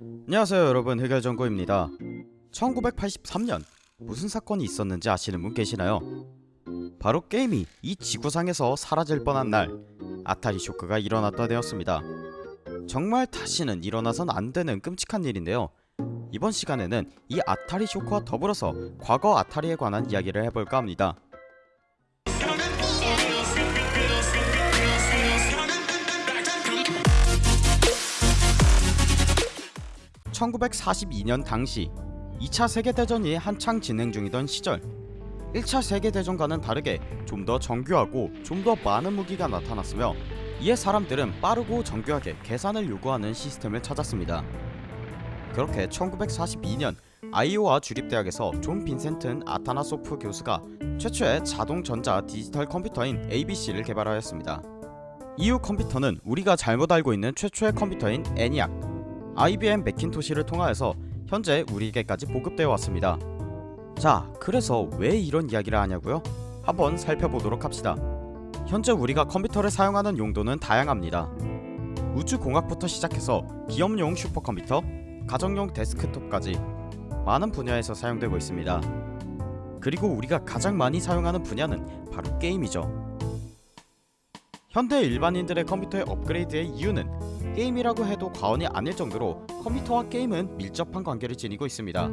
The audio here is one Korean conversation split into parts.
안녕하세요 여러분. 흑열정구입니다. 1983년 무슨 사건이 있었는지 아시는 분 계시나요? 바로 게임이 이 지구상에서 사라질 뻔한 날 아타리 쇼크가 일어났다 되었습니다. 정말 다시는 일어나선 안되는 끔찍한 일인데요. 이번 시간에는 이 아타리 쇼크와 더불어서 과거 아타리에 관한 이야기를 해볼까 합니다 1942년 당시 2차 세계대전이 한창 진행 중이던 시절 1차 세계대전과는 다르게 좀 더 정교하고 좀 더 많은 무기가 나타났으며 이에 사람들은 빠르고 정교하게 계산을 요구하는 시스템을 찾았습니다. 그렇게 1942년 아이오와 주립대학에서 존 빈센트 아타나소프 교수가 최초의 자동전자 디지털 컴퓨터인 ABC를 개발하였습니다. 이후 컴퓨터는 우리가 잘못 알고 있는 최초의 컴퓨터인 애니악, IBM 맥킨토시를 통하여서 현재 우리에게까지 보급되어 왔습니다. 자, 그래서 왜 이런 이야기를 하냐고요? 한번 살펴보도록 합시다. 현재 우리가 컴퓨터를 사용하는 용도는 다양합니다. 우주공학부터 시작해서 기업용 슈퍼컴퓨터, 가정용 데스크톱까지 많은 분야에서 사용되고 있습니다. 그리고 우리가 가장 많이 사용하는 분야는 바로 게임이죠. 현대 일반인들의 컴퓨터의 업그레이드의 이유는 게임이라고 해도 과언이 아닐 정도로 컴퓨터와 게임은 밀접한 관계를 지니고 있습니다.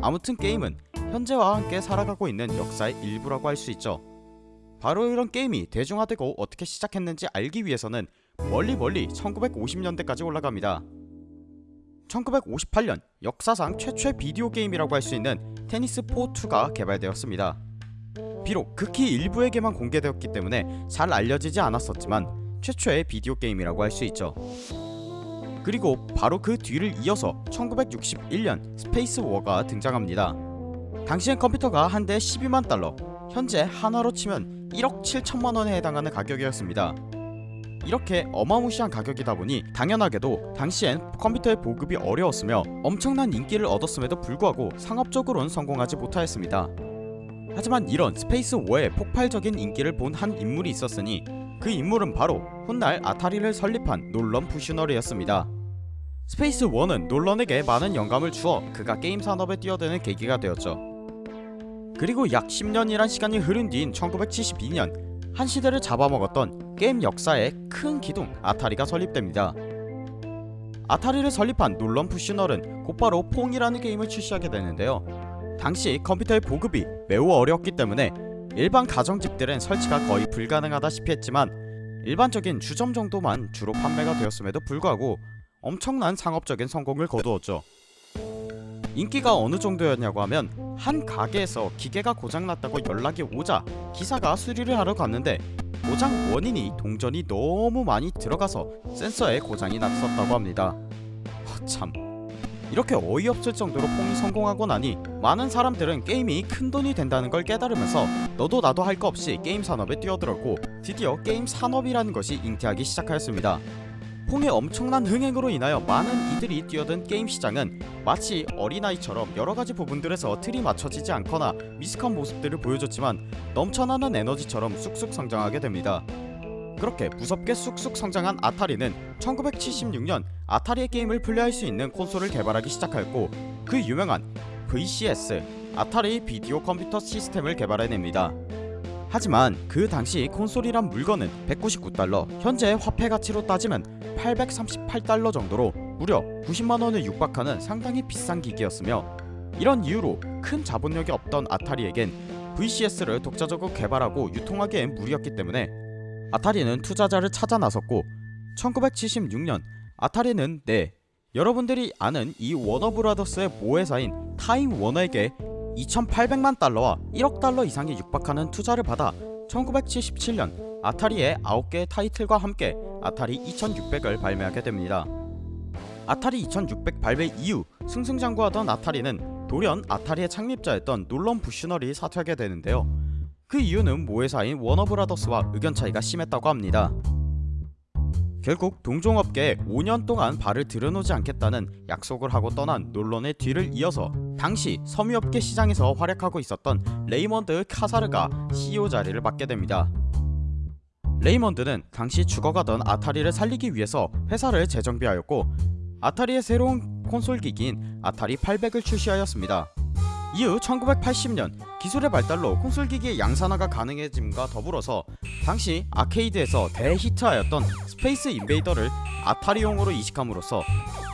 아무튼 게임은 현재와 함께 살아가고 있는 역사의 일부라고 할 수 있죠. 바로 이런 게임이 대중화되고 어떻게 시작했는지 알기 위해서는 멀리 멀리 1950년대까지 올라갑니다. 1958년 역사상 최초의 비디오 게임이라고 할 수 있는 테니스 4-2가 개발되었습니다. 비록 극히 일부에게만 공개되었기 때문에 잘 알려지지 않았었지만 최초의 비디오 게임이라고 할 수 있죠. 그리고 바로 그 뒤를 이어서 1961년 스페이스 워가 등장합니다. 당시엔 컴퓨터가 한 대 12만 달러, 현재 한화로 치면 1억 7천만원에 해당하는 가격이었습니다. 이렇게 어마무시한 가격이다 보니 당연하게도 당시엔 컴퓨터의 보급이 어려웠으며 엄청난 인기를 얻었음에도 불구하고 상업적으로는 성공하지 못하였습니다. 하지만 이런 스페이스 워의 폭발적인 인기를 본 한 인물이 있었으니 그 인물은 바로 훗날 아타리를 설립한 놀런 부슈널이었습니다. 스페이스 워는 놀런에게 많은 영감을 주어 그가 게임 산업에 뛰어드는 계기가 되었죠. 그리고 약 10년이란 시간이 흐른 뒤인 1972년 한 시대를 잡아먹었던 게임 역사의 큰 기둥 아타리가 설립됩니다. 아타리를 설립한 놀런 부슈널은 곧바로 퐁이라는 게임을 출시하게 되는데요. 당시 컴퓨터의 보급이 매우 어려웠기 때문에 일반 가정집들은 설치가 거의 불가능하다시피 했지만 일반적인 주점 정도만 주로 판매가 되었음에도 불구하고 엄청난 상업적인 성공을 거두었죠. 인기가 어느 정도였냐고 하면 한 가게에서 기계가 고장났다고 연락이 오자 기사가 수리를 하러 갔는데 고장 원인이 동전이 너무 많이 들어가서 센서에 고장이 났었다고 합니다. 허참 이렇게 어이없을 정도로 퐁이 성공하고 나니 많은 사람들은 게임이 큰돈이 된다는 걸 깨달으면서 너도 나도 할 거 없이 게임 산업에 뛰어들었고 드디어 게임 산업이라는 것이 잉태하기 시작하였습니다. 퐁의 엄청난 흥행으로 인하여 많은 이들이 뛰어든 게임 시장은 마치 어린아이처럼 여러가지 부분들에서 틀이 맞춰지지 않거나 미숙한 모습들을 보여줬지만 넘쳐나는 에너지처럼 쑥쑥 성장하게 됩니다. 그렇게 무섭게 쑥쑥 성장한 아타리는 1976년 아타리의 게임을 플레이할 수 있는 콘솔을 개발하기 시작하였고 그 유명한 VCS 아타리 비디오 컴퓨터 시스템을 개발해냅니다. 하지만 그 당시 콘솔이란 물건은 199달러 현재 화폐 가치로 따지면 838달러 정도로 무려 90만원에 육박하는 상당히 비싼 기기였으며 이런 이유로 큰 자본력이 없던 아타리에겐 VCS를 독자적으로 개발하고 유통하기엔 무리였기 때문에 아타리는 투자자를 찾아 나섰고 1976년 아타리는 네 여러분들이 아는 이 워너브라더스의 모회사인 타임 워너에게 2800만 달러와 1억 달러 이상에 육박하는 투자를 받아 1977년 아타리의 9개의 타이틀과 함께 아타리 2600을 발매하게 됩니다. 아타리 2600 발매 이후 승승장구하던 아타리는 돌연 아타리의 창립자였던 놀런 부슈널이 사퇴하게 되는데요. 그 이유는 모회사인 워너브라더스와 의견 차이가 심했다고 합니다. 결국 동종업계에 5년 동안 발을 들여놓지 않겠다는 약속을 하고 떠난 놀런의 뒤를 이어서 당시 섬유업계 시장에서 활약하고 있었던 레이먼드 카사르가 CEO 자리를 맡게 됩니다. 레이먼드는 당시 죽어가던 아타리를 살리기 위해서 회사를 재정비하였고 아타리의 새로운 콘솔 기기인 아타리 800을 출시하였습니다. 이후 1980년 기술의 발달로 콘솔 기기의 양산화가 가능해짐과 더불어서 당시 아케이드에서 대히트하였던 스페이스 인베이더를 아타리용으로 이식함으로써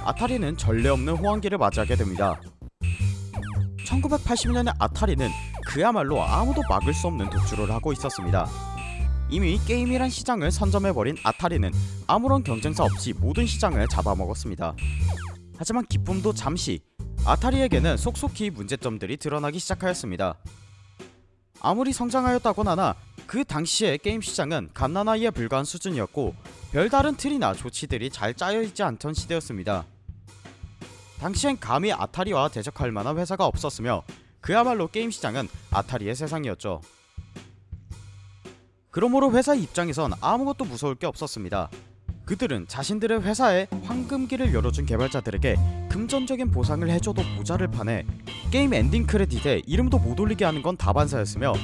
아타리는 전례 없는 호황기를 맞이하게 됩니다. 1980년의 아타리는 그야말로 아무도 막을 수 없는 독주를 하고 있었습니다. 이미 게임이란 시장을 선점해버린 아타리는 아무런 경쟁사 없이 모든 시장을 잡아먹었습니다. 하지만 기쁨도 잠시 아타리에게는 속속히 문제점들이 드러나기 시작하였습니다. 아무리 성장하였다곤 하나 그 당시의 게임 시장은 갓난아이에 불과한 수준이었고 별다른 틀이나 조치들이 잘 짜여있지 않던 시대였습니다. 당시엔 감히 아타리와 대적할 만한 회사가 없었으며 그야말로 게임 시장은 아타리의 세상이었죠. 그러므로 회사 입장에선 아무것도 무서울 게 없었습니다. 그들은 자신들의 회사에 황금기를 열어준 개발자들에게 금전적인 보상을 해줘도 모자를 판에 게임 엔딩 크레딧에 이름도 못 올리게 하는 건 다반사였으며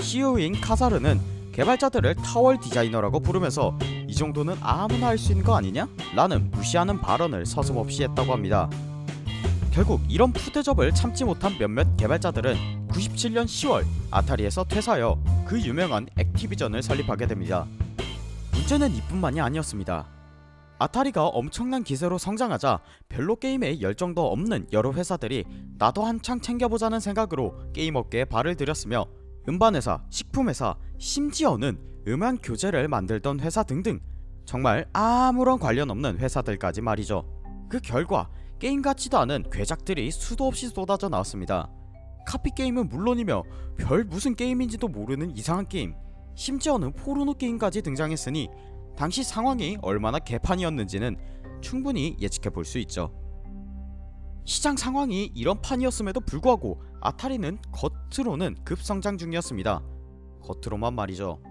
CEO인 카사르는 개발자들을 타월 디자이너라고 부르면서 이 정도는 아무나 할 수 있는 거 아니냐? 라는 무시하는 발언을 서슴없이 했다고 합니다. 결국 이런 푸대접을 참지 못한 몇몇 개발자들은 97년 10월 아타리에서 퇴사하여 그 유명한 액티비전을 설립하게 됩니다. 문제는 이뿐만이 아니었습니다. 아타리가 엄청난 기세로 성장하자 별로 게임에 열정도 없는 여러 회사들이 나도 한창 챙겨보자는 생각으로 게임 업계에 발을 들였으며 음반회사, 식품회사, 심지어는 음악 교재를 만들던 회사 등등 정말 아무런 관련 없는 회사들까지 말이죠. 그 결과 게임 같지도 않은 괴작들이 수도 없이 쏟아져 나왔습니다. 카피 게임은 물론이며 별 무슨 게임인지도 모르는 이상한 게임 심지어는 포르노 게임까지 등장했으니 당시 상황이 얼마나 개판이었는지는 충분히 예측해 볼 수 있죠. 시장 상황이 이런 판이었음에도 불구하고 아타리는 겉으로는 급성장 중이었습니다. 겉으로만 말이죠.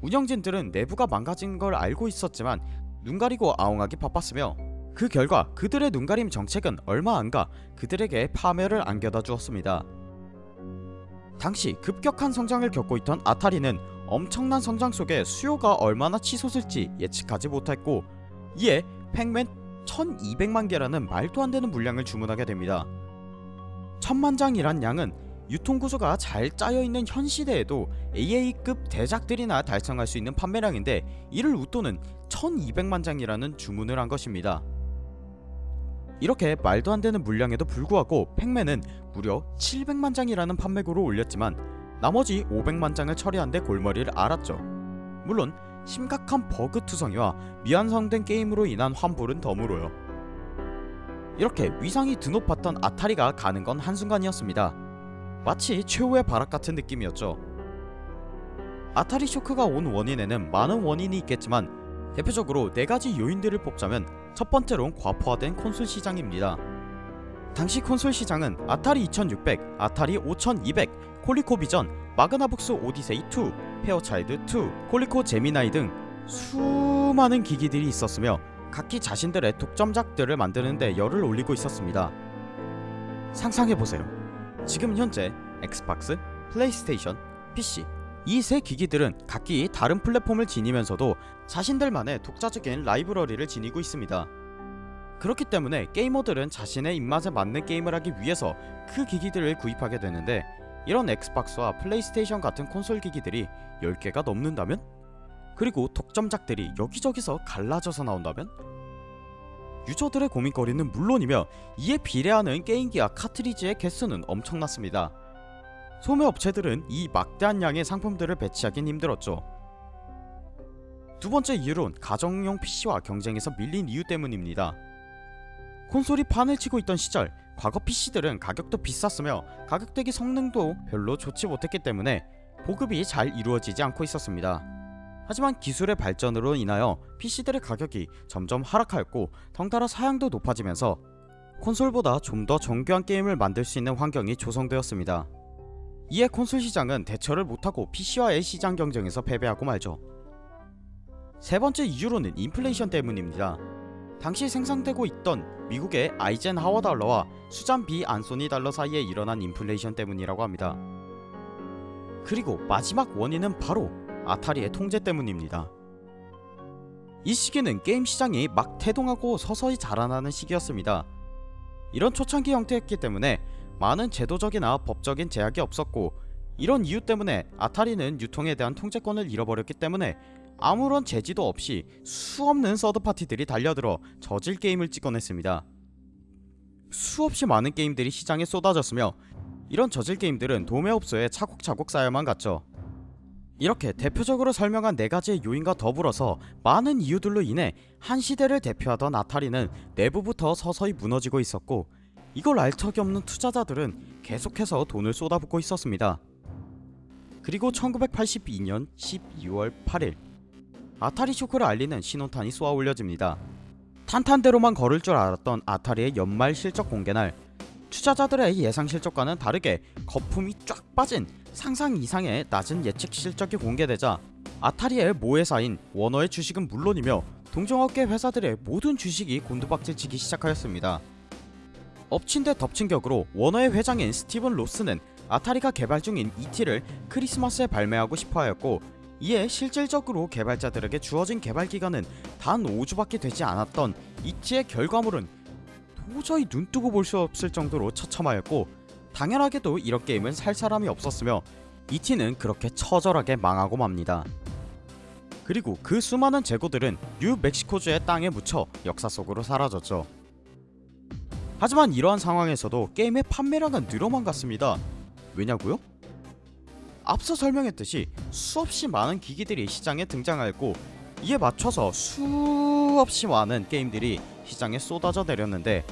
운영진들은 내부가 망가진 걸 알고 있었지만 눈 가리고 아웅하기 바빴으며 그 결과 그들의 눈가림 정책은 얼마 안 가 그들에게 파멸을 안겨다 주었습니다. 당시 급격한 성장을 겪고 있던 아타리는 엄청난 성장 속에 수요가 얼마나 치솟을지 예측하지 못했고 이에 팩맨 1200만 개라는 말도 안 되는 물량을 주문하게 됩니다. 천만 장이란 양은 유통구조가 잘 짜여있는 현 시대에도 AA급 대작들이나 달성할 수 있는 판매량인데 이를 웃도는 1200만 장이라는 주문을 한 것입니다. 이렇게 말도 안 되는 물량에도 불구하고 팩맨은 무려 700만 장이라는 판매고를 올렸지만 나머지 500만 장을 처리한 데 골머리를 앓았죠. 물론 심각한 버그 투성이와 미완성된 게임으로 인한 환불은 덤으로요. 이렇게 위상이 드높았던 아타리가 가는 건 한순간이었습니다. 마치 최후의 발악 같은 느낌이었죠. 아타리 쇼크가 온 원인에는 많은 원인이 있겠지만 대표적으로 4가지 요인들을 뽑자면 첫 번째로는 과포화된 콘솔 시장입니다. 당시 콘솔 시장은 아타리 2600, 아타리 5200, 콜레코 비전, 마그나복스 오디세이 2, 페어차일드 2, 콜레코 제미나이 등 수많은 기기들이 있었으며 각기 자신들의 독점작들을 만드는데 열을 올리고 있었습니다. 상상해보세요. 지금 현재 엑스박스, 플레이스테이션, PC 이 세 기기들은 각기 다른 플랫폼을 지니면서도 자신들만의 독자적인 라이브러리를 지니고 있습니다. 그렇기 때문에 게이머들은 자신의 입맛에 맞는 게임을 하기 위해서 그 기기들을 구입하게 되는데 이런 엑스박스와 플레이스테이션 같은 콘솔 기기들이 10개가 넘는다면? 그리고 독점작들이 여기저기서 갈라져서 나온다면? 유저들의 고민거리는 물론이며 이에 비례하는 게임기와 카트리지의 개수는 엄청났습니다. 소매업체들은 이 막대한 양의 상품들을 배치하긴 힘들었죠. 두 번째 이유론 가정용 PC와 경쟁에서 밀린 이유 때문입니다. 콘솔이 판을 치고 있던 시절 과거 PC들은 가격도 비쌌으며 가격대기 성능도 별로 좋지 못했기 때문에 보급이 잘 이루어지지 않고 있었습니다. 하지만 기술의 발전으로 인하여 PC들의 가격이 점점 하락하였고 덩달아 사양도 높아지면서 콘솔보다 좀 더 정교한 게임을 만들 수 있는 환경이 조성되었습니다. 이에 콘솔 시장은 대처를 못하고 PC와의 시장 경쟁에서 패배하고 말죠. 세 번째 이유로는 인플레이션 때문입니다. 당시 생산되고 있던 미국의 아이젠 하워 달러와 수잔 비 안소니 달러 사이에 일어난 인플레이션 때문이라고 합니다. 그리고 마지막 원인은 바로 아타리의 통제 때문입니다. 이 시기는 게임 시장이 막 태동하고 서서히 자라나는 시기였습니다. 이런 초창기 형태였기 때문에 많은 제도적이나 법적인 제약이 없었고 이런 이유 때문에 아타리는 유통에 대한 통제권을 잃어버렸기 때문에 아무런 제지도 없이 수없는 서드파티들이 달려들어 저질 게임을 찍어냈습니다. 수없이 많은 게임들이 시장에 쏟아졌으며 이런 저질 게임들은 도매업소에 차곡차곡 쌓여만 갔죠. 이렇게 대표적으로 설명한 네가지의 요인과 더불어서 많은 이유들로 인해 한 시대를 대표하던 아타리는 내부부터 서서히 무너지고 있었고 이걸 알 턱이 없는 투자자들은 계속해서 돈을 쏟아붓고 있었습니다. 그리고 1982년 12월 8일 아타리 쇼크를 알리는 신호탄이 쏘아 올려집니다. 탄탄대로만 걸을 줄 알았던 아타리의 연말 실적 공개날 투자자들의 예상 실적과는 다르게 거품이 쫙 빠진 상상 이상의 낮은 예측 실적이 공개되자 아타리의 모회사인 워너의 주식은 물론이며 동종업계 회사들의 모든 주식이 곤두박질치기 시작하였습니다. 엎친 데 덮친 격으로 워너의 회장인 스티븐 로스는 아타리가 개발 중인 ET를 크리스마스에 발매하고 싶어 하였고 이에 실질적으로 개발자들에게 주어진 개발 기간은 단 5주밖에 되지 않았던 ET의 결과물은 도저히 눈뜨고 볼 수 없을 정도로 처참하였고 당연하게도 이런 게임은 살 사람이 없었으며 ET는 그렇게 처절하게 망하고 맙니다. 그리고 그 수많은 재고들은 뉴멕시코주의 땅에 묻혀 역사 속으로 사라졌죠. 하지만 이러한 상황에서도 게임의 판매량은 늘어만 갔습니다. 왜냐고요? 앞서 설명했듯이 수없이 많은 기기들이 시장에 등장하였고 이에 맞춰서 수없이 많은 게임들이 시장에 쏟아져 내렸는데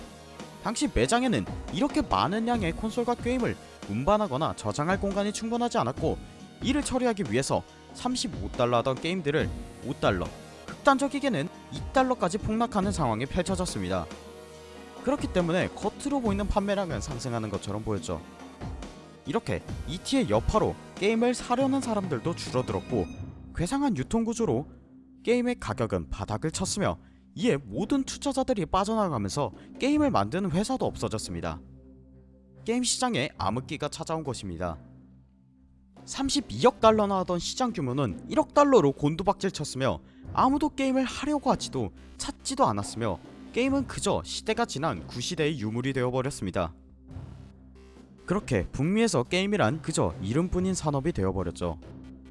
당시 매장에는 이렇게 많은 양의 콘솔과 게임을 운반하거나 저장할 공간이 충분하지 않았고 이를 처리하기 위해서 35달러 하던 게임들을 5달러 극단적이게는 2달러까지 폭락하는 상황이 펼쳐졌습니다. 그렇기 때문에 겉으로 보이는 판매량은 상승하는 것처럼 보였죠. 이렇게 ET의 여파로 게임을 사려는 사람들도 줄어들었고 괴상한 유통구조로 게임의 가격은 바닥을 쳤으며 이에 모든 투자자들이 빠져나가면서 게임을 만드는 회사도 없어졌습니다. 게임 시장에 암흑기가 찾아온 것입니다. 32억 달러나 하던 시장 규모는 1억 달러로 곤두박질 쳤으며 아무도 게임을 하려고 하지도 찾지도 않았으며 게임은 그저 시대가 지난 구시대의 유물이 되어버렸습니다. 그렇게 북미에서 게임이란 그저 이름뿐인 산업이 되어버렸죠.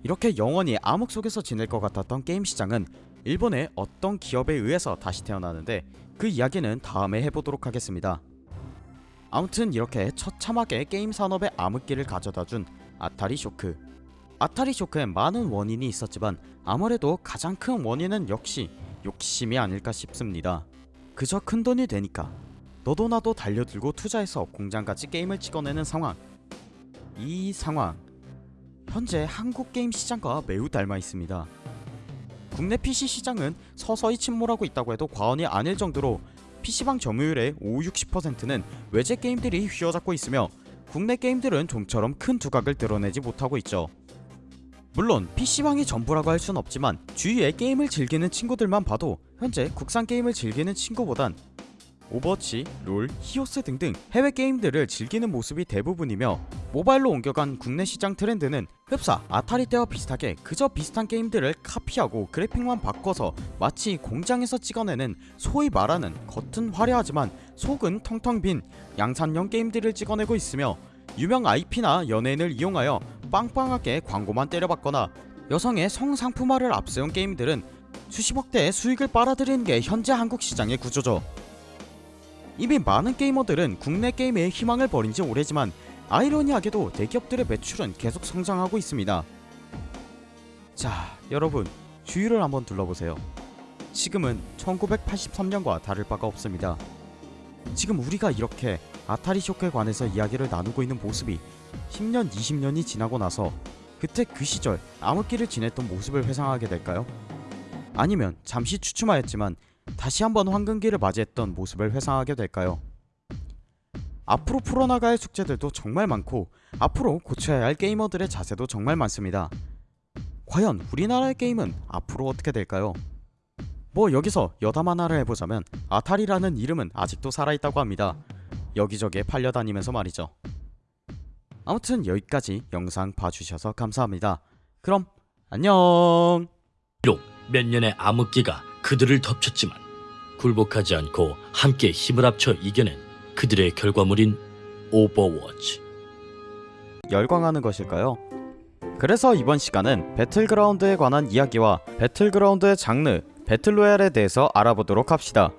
이렇게 영원히 암흑 속에서 지낼 것 같았던 게임 시장은 일본의 어떤 기업에 의해서 다시 태어나는데 그 이야기는 다음에 해보도록 하겠습니다. 아무튼 이렇게 처참하게 게임 산업의 암흑기를 가져다준 아타리 쇼크 아타리 쇼크엔 많은 원인이 있었지만 아무래도 가장 큰 원인은 역시 욕심이 아닐까 싶습니다. 그저 큰돈이 되니까 너도 나도 달려들고 투자해서 공장같이 게임을 찍어내는 상황 이 상황 현재 한국 게임 시장과 매우 닮아 있습니다. 국내 PC 시장은 서서히 침몰하고 있다고 해도 과언이 아닐 정도로 PC방 점유율의 5-60%는 외제 게임들이 휘어잡고 있으며 국내 게임들은 좀처럼 큰 두각을 드러내지 못하고 있죠. 물론 PC방이 전부라고 할 순 없지만 주위에 게임을 즐기는 친구들만 봐도 현재 국산 게임을 즐기는 친구보단 오버워치, 롤, 히오스 등등 해외 게임들을 즐기는 모습이 대부분이며 모바일로 옮겨간 국내 시장 트렌드는 흡사 아타리 때와 비슷하게 그저 비슷한 게임들을 카피하고 그래픽만 바꿔서 마치 공장에서 찍어내는 소위 말하는 겉은 화려하지만 속은 텅텅 빈 양산형 게임들을 찍어내고 있으며 유명 IP나 연예인을 이용하여 빵빵하게 광고만 때려박거나 여성의 성상품화를 앞세운 게임들은 수십억대의 수익을 빨아들이는 게 현재 한국 시장의 구조죠. 이미 많은 게이머들은 국내 게임에 희망을 버린 지 오래지만 아이러니하게도 대기업들의 매출은 계속 성장하고 있습니다. 자 여러분 주위를 한번 둘러보세요. 지금은 1983년과 다를 바가 없습니다. 지금 우리가 이렇게 아타리 쇼크에 관해서 이야기를 나누고 있는 모습이 10년 20년이 지나고 나서 그때 그 시절 암흑기를 지냈던 모습을 회상하게 될까요? 아니면 잠시 추춤하였지만 다시 한번 황금기를 맞이했던 모습을 회상하게 될까요? 앞으로 풀어나가야 할 숙제들도 정말 많고 앞으로 고쳐야 할 게이머들의 자세도 정말 많습니다. 과연 우리나라의 게임은 앞으로 어떻게 될까요? 뭐 여기서 여담 하나를 해보자면 아타리라는 이름은 아직도 살아있다고 합니다. 여기저기에 팔려다니면서 말이죠. 아무튼 여기까지 영상 봐주셔서 감사합니다. 그럼 안녕 비록 몇 년의 암흑기가 그들을 덮쳤지만 굴복하지 않고 함께 힘을 합쳐 이겨낸 그들의 결과물인 오버워치. 열광하는 것일까요? 그래서 이번 시간은 배틀그라운드에 관한 이야기와 배틀그라운드의 장르, 배틀로얄에 대해서 알아보도록 합시다.